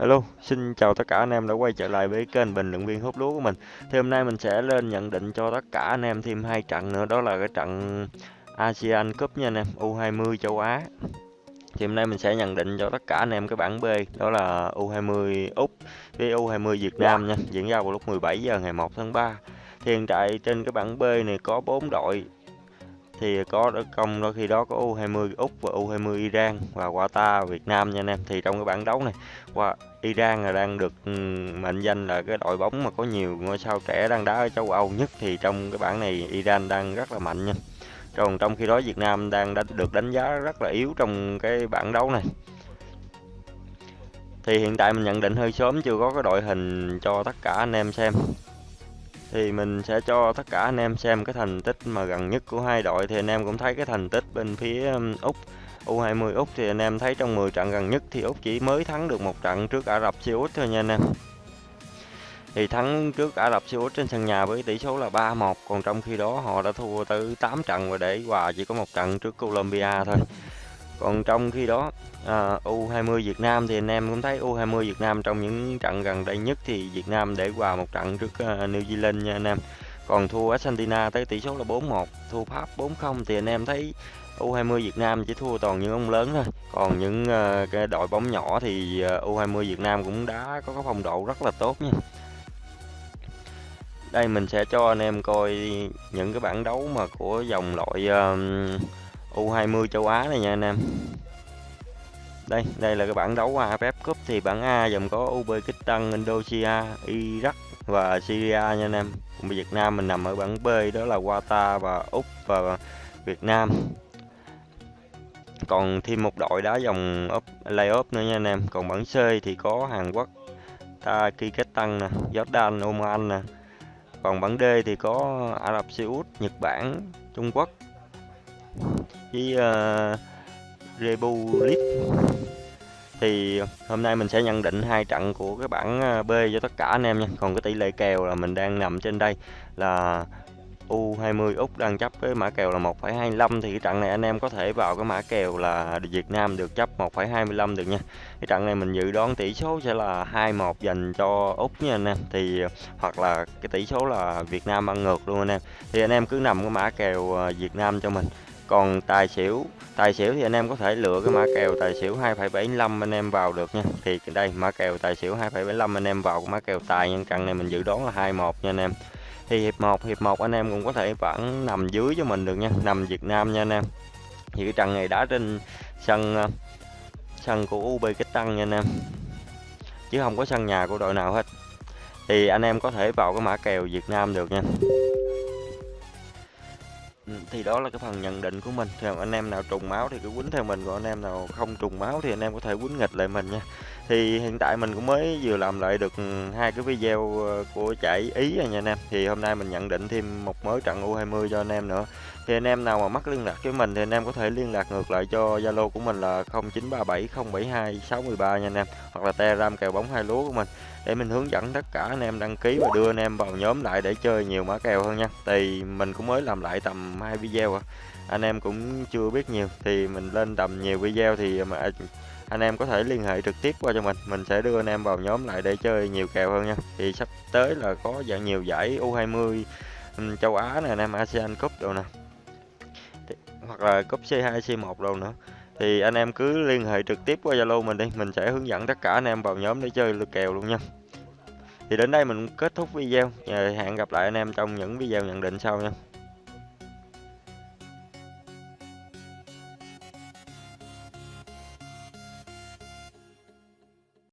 Hello, xin chào tất cả anh em đã quay trở lại với kênh bình luận viên hút lúa của mình. Thì hôm nay mình sẽ lên nhận định cho tất cả anh em thêm hai trận nữa, đó là cái trận ASEAN Cup nha anh em, U20 châu Á. Thì hôm nay mình sẽ nhận định cho tất cả anh em cái bảng B, đó là U20 Úc với U20 Việt Nam nha, diễn ra vào lúc 17 giờ ngày 1 tháng 3. Thì hiện tại trên cái bảng B này có 4 đội thì có công đôi khi đó có U20 Úc và U20 Iran và Qatar Việt Nam nha anh em. Thì trong cái bảng đấu này, qua Iran là đang được ừ, mệnh danh là cái đội bóng mà có nhiều ngôi sao trẻ đang đá ở châu Âu nhất. Thì trong cái bảng này Iran đang rất là mạnh nha. Còn trong khi đó Việt Nam đang đã được đánh giá rất là yếu trong cái bảng đấu này. Thì hiện tại mình nhận định hơi sớm chưa có cái đội hình cho tất cả anh em xem thì mình sẽ cho tất cả anh em xem cái thành tích mà gần nhất của hai đội. Thì anh em cũng thấy cái thành tích bên phía um, Úc U20 Úc thì anh em thấy trong 10 trận gần nhất thì Úc chỉ mới thắng được một trận trước Ả Rập Xê Út thôi nha anh em. Thì thắng trước Ả Rập Xê Út trên sân nhà với tỷ số là 3-1 còn trong khi đó họ đã thua tới 8 trận và để hòa chỉ có một trận trước Colombia thôi còn trong khi đó à, U20 Việt Nam thì anh em cũng thấy U20 Việt Nam trong những trận gần đây nhất thì Việt Nam để hòa một trận trước uh, New Zealand nha anh em. Còn thua Argentina tới tỷ số là 4-1 thua Pháp 4-0 thì anh em thấy U20 Việt Nam chỉ thua toàn những ông lớn thôi. Còn những uh, cái đội bóng nhỏ thì à, uh, U20 Việt Nam cũng đã có cái phong độ rất là tốt nha. Đây mình sẽ cho anh em coi những cái bảng đấu mà của dòng loại uh, U20 châu Á này nha anh em. Đây đây là cái bảng đấu AFF Cup thì bảng A gồm có Uzbekistan, Indonesia, Iraq và Syria nha anh em. Còn Việt Nam mình nằm ở bảng B đó là Qatar và Úc và Việt Nam. Còn thêm một đội đá dòng playoff nữa nha anh em. Còn bảng C thì có Hàn Quốc Tajikistan nè Jordan Oman nè. Còn bảng D thì có Ả Rập Xê Út Nhật Bản Trung Quốc với ờ, uh, Republic thì hôm nay mình sẽ nhận định hai trận của cái bảng ờ, B cho tất cả anh em nha còn cái tỷ lệ kèo là mình đang nằm trên đây là U20 Úc đang chấp với mã kèo là 1,25 thì cái trận này anh em có thể vào cái mã kèo là Việt Nam được chấp 1,25 được nha. Cái trận này mình dự đoán tỷ số sẽ là 2-1 dành cho Úc nha anh em. Thì ờ, hoặc là cái tỷ số là Việt Nam ăn ngược luôn anh em. Thì anh em cứ nằm cái mã kèo Việt Nam cho mình còn tài xỉu tài xỉu thì anh em có thể lựa cái mã kèo tài xỉu 2,75 anh em vào được nha. Thì đây mã kèo tài xỉu 2,75 anh em vào cái mã kèo tài nhân trận này mình dự đoán là 21 nha anh em. Thì hiệp 1 hiệp 1 anh em cũng có thể vẫn nằm dưới cho mình được nha nằm Việt Nam nha anh em. Thì cái trận này đá trên sân ờ, sân của Uzbekistan nha anh em. Chứ không có sân nhà của đội nào hết. Thì anh em có thể vào cái mã kèo Việt Nam được nha. Ừ, thì đó là cái phần nhận định của mình. Thì anh em nào trùng máu thì cứ quýnh theo mình, còn anh em nào không trùng máu thì anh em có thể quýnh nghịch lại mình nha. Thì hiện tại mình cũng mới vừa làm lại được ừ, hai cái video ờ, của chạy ý rồi nha anh em. Thì hôm nay mình nhận định thêm một mới trận U20 cho anh em nữa. Thì anh em nào mà mắc liên lạc với mình thì anh em có thể liên lạc ngược lại cho Zalo của mình là 0937072613 nha anh em, hoặc là Telegram kèo bóng hai lúa của mình. Để mình hướng dẫn tất cả anh em đăng ký và đưa anh em vào nhóm lại để chơi nhiều mã kèo hơn nha. Thì mình cũng mới làm lại tầm tầm hai video à. anh em cũng chưa biết nhiều, thì mình lên tầm nhiều video thì à, mà à, anh em có thể liên hệ trực tiếp qua cho mình. Mình sẽ đưa anh em vào nhóm lại để chơi nhiều kèo hơn nha. Thì sắp tới là có dạng nhiều giải U20 ừ, châu Á này anh em ASEAN Cup đồ nè. Hoặc là cúp C2 C1 đồ nữa. Thì anh em cứ liên hệ trực tiếp qua Zalo mình đi, mình sẽ hướng dẫn tất cả anh em vào nhóm để chơi lượt kèo luôn nha. Thì đến đây mình kết thúc video hẹn gặp lại anh em trong những video nhận định sau nha.